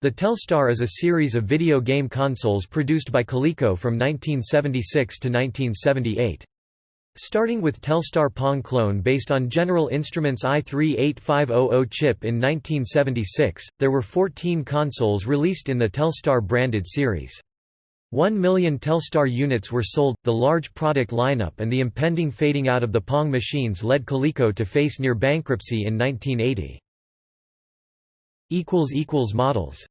The Telstar is a series of video game consoles produced by Coleco from 1976 to 1978. Starting with Telstar Pong clone based on General Instruments AY-3-8500 chip in 1976, there were 14 consoles released in the Telstar branded series. One million Telstar units were sold. The large product lineup and the impending fading out of the Pong machines led Coleco to face near bankruptcy in 1980. Models